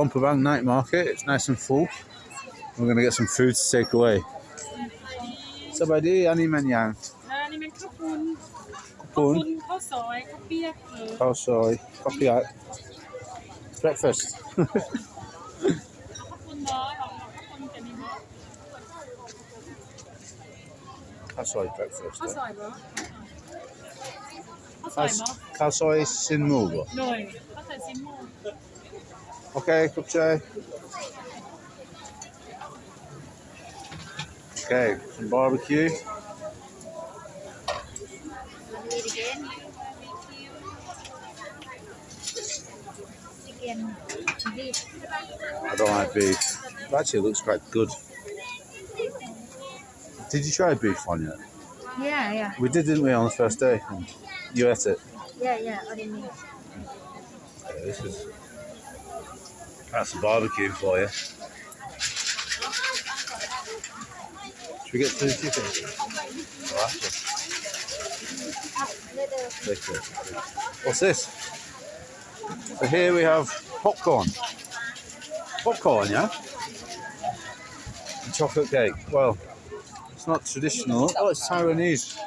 Bumperbank night market. It's nice and full. We're going to get some food to take away. So, by the ani man yang. Ani man kapun. Kapun. Kapun. Kopi Oh, sorry. Kopi out. Breakfast. Kasoi breakfast. Kasoi, bro. Kasoi, soy Kasoi sin mugo. No, soy sin mugo. Okay, cup chai. Okay, some barbecue. Do it again. Chicken beef. I don't like beef. Actually, it looks quite good. Did you try beef on yet? Yeah, yeah, We did, didn't we, on the first day? You ate it. yeah, yeah. What do you mean? Yeah, this is that's a barbecue for you. Should we get two chicken? What's this? So here we have popcorn. Popcorn, yeah? And chocolate cake. Well, it's not traditional. Oh, it's Taiwanese.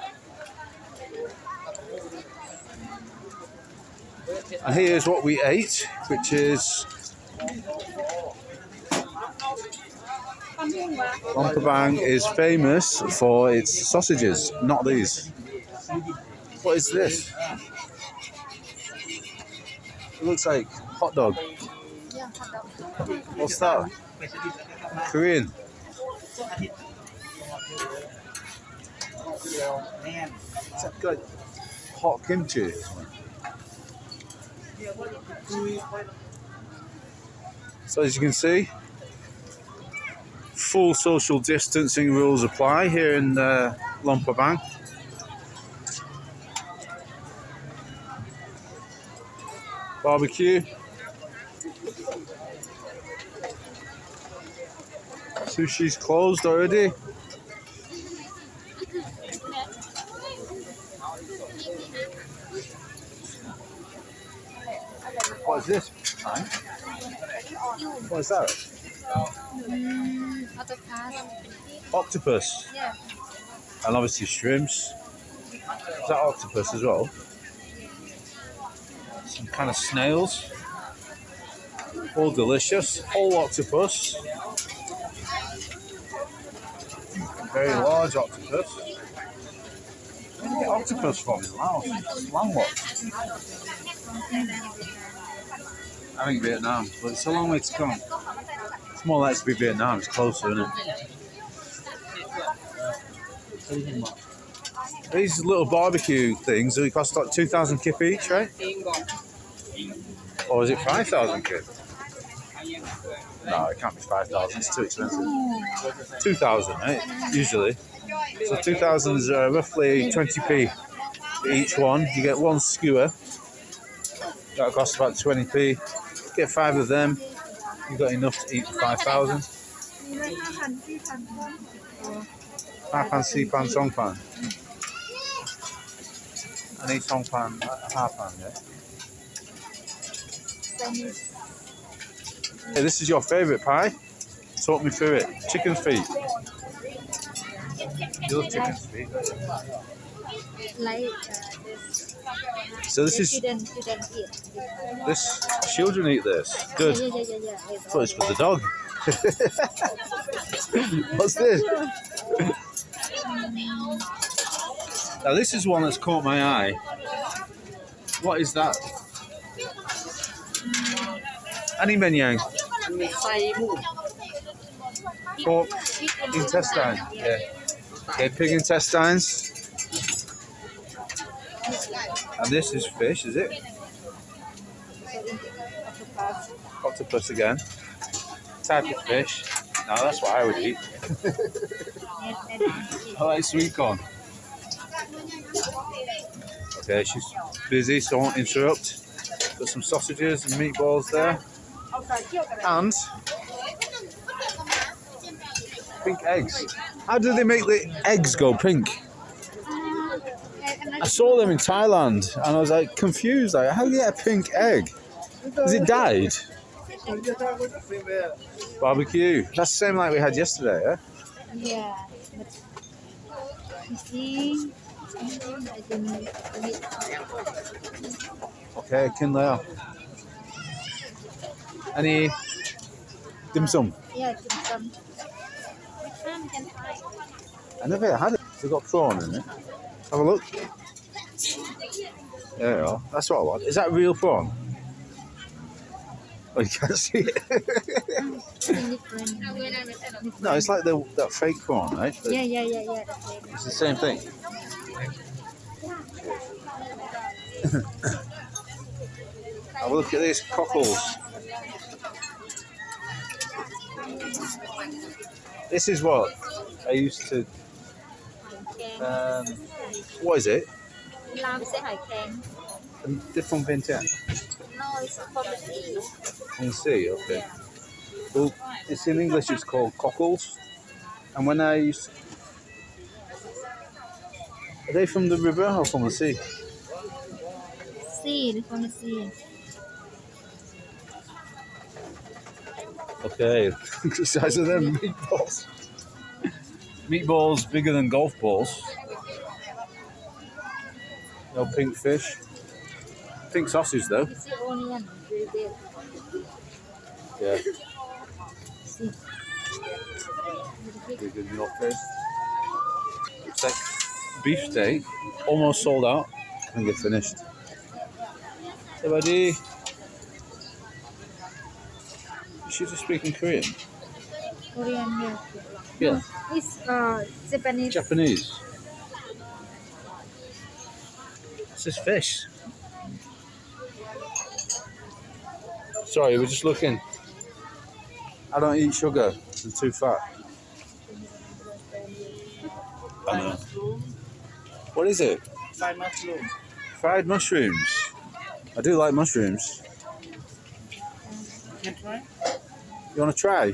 And here's what we ate, which is Rompabang is famous for its sausages, not these. What is this? It looks like hot dog. What's that? Korean. Like hot kimchi? So as you can see, full social distancing rules apply here in uh, Lumpur Barbecue. Sushi's closed already. What is this? What is that? Mm, autocad. Octopus. Yeah. And obviously shrimps. Is that octopus as well? Some kind of snails. All delicious. Whole octopus. Very large octopus. Where do you get octopus from in Laos? It's landlocked. I think Vietnam, but it's a long way to come. More likely to be Vietnam, it's closer, isn't it? These little barbecue things, they cost like 2,000 kip each, right? Or is it 5,000 kip? No, it can't be 5,000, it's too expensive. 2,000, right? Usually. So 2,000 is uh, roughly 20p each one. You get one skewer, that'll cost about 20p. Get five of them, you've got enough to eat for 5,000. 5 pan, 6 pan, song pan. I need song pan, half pan, yeah? Hey, this is your favourite pie? Talk me through it. Chicken feet. You love chicken feet. Like uh, this. So this is children, children eat. this. Children eat this. Good. Yeah, yeah, yeah, yeah. thought it's for the dog. What's this? Now this is one that's caught my eye. What is that? Annie Menyang. Pork intestine. Yeah. Okay, pig intestines. And this is fish, is it? Octopus again. Type of fish. No, that's what I would eat. I like sweet corn. Okay, she's busy, so I won't interrupt. Got some sausages and meatballs there. And pink eggs. How do they make the eggs go pink? I saw them in Thailand and I was like confused. Like, how do you get a pink egg? Is it dyed? Barbecue. That's the same like we had yesterday, yeah? Yeah, but you see, sometimes I don't eat. Okay, kin layer. Any dim sum? Yeah, dim sum. Which one can try? I never had it. They've got prawn in it. Have a look. There you are. That's what I want. Is that real prawn? Oh, you can't see it. No, it's like the, that fake prawn, right? Yeah, yeah, yeah, yeah. It's the same thing. Have a look at these cockles. This is what I used to. Um, what is it? Lam sẽ hải kèn. From Vientiane? No, it's from the sea. From the sea, okay. Yeah. Well, it's in English, it's called cockles. And when I used. Are they from the river or from the sea? Sea, from the sea. Okay, the size of them meatballs. Meatballs bigger than golf balls. No pink fish. Pink sausage though. you see onion very big Yeah. see very big Big in your face. It's like beef steak, almost sold out. and get finished. Hey buddy. Is she just speaking Korean? Korean here Yeah. it's uh Japanese Japanese. What's this fish? Sorry, we're just looking. I don't eat sugar. I'm too fat. I know. What is it? Fried mushroom. Fried mushrooms. I do like mushrooms. Can try? You want to try?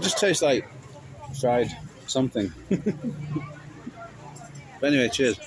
just tastes like fried something. but anyway, cheers.